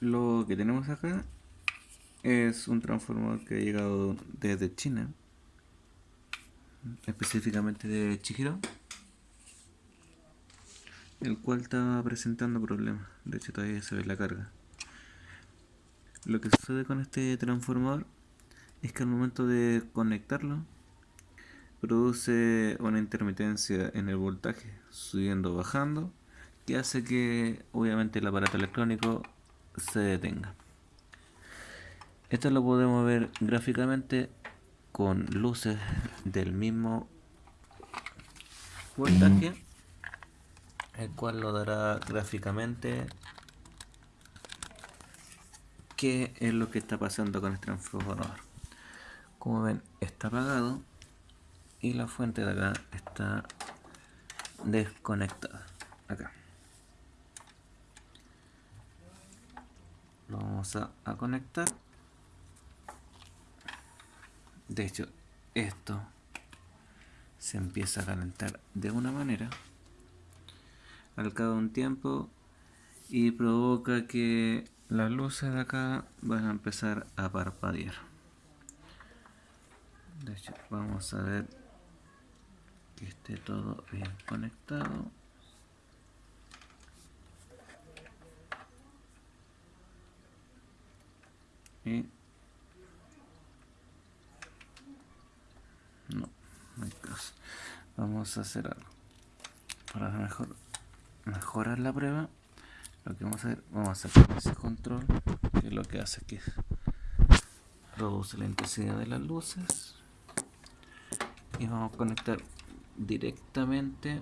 Lo que tenemos acá es un transformador que ha llegado desde China, específicamente de Chihiro, el cual está presentando problemas. De hecho, todavía se ve la carga. Lo que sucede con este transformador es que al momento de conectarlo produce una intermitencia en el voltaje, subiendo bajando, que hace que obviamente el aparato electrónico se detenga. Esto lo podemos ver gráficamente con luces del mismo voltaje, el cual lo dará gráficamente qué es lo que está pasando con este transformador. Como ven, está apagado y la fuente de acá está desconectada. Acá. Lo vamos a, a conectar. De hecho, esto se empieza a calentar de una manera al cabo de un tiempo y provoca que las luces de acá van a empezar a parpadear de hecho vamos a ver que esté todo bien conectado y no, vamos a hacer algo para mejor mejorar la prueba lo que vamos a hacer, vamos a sacar ese control, que lo que hace que reduce la intensidad de las luces. Y vamos a conectar directamente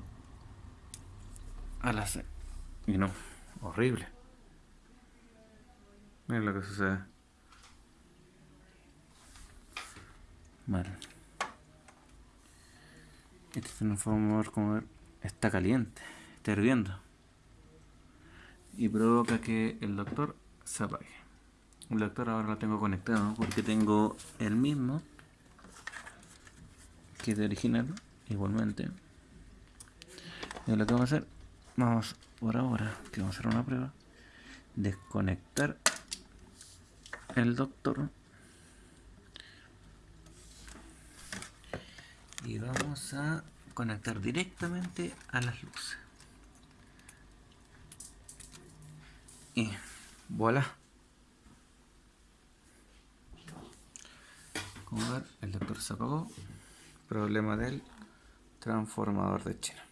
a la Y no, horrible. Miren lo que sucede. Vale. Este como ver, está caliente, está hirviendo y provoca que el doctor se apague. El doctor ahora lo tengo conectado porque tengo el mismo que es de original, igualmente. Y lo que vamos a hacer, vamos por ahora, que vamos a hacer una prueba, desconectar el doctor y vamos a conectar directamente a las luces. y voilà. Como ver el doctor se apagó. Problema del transformador de China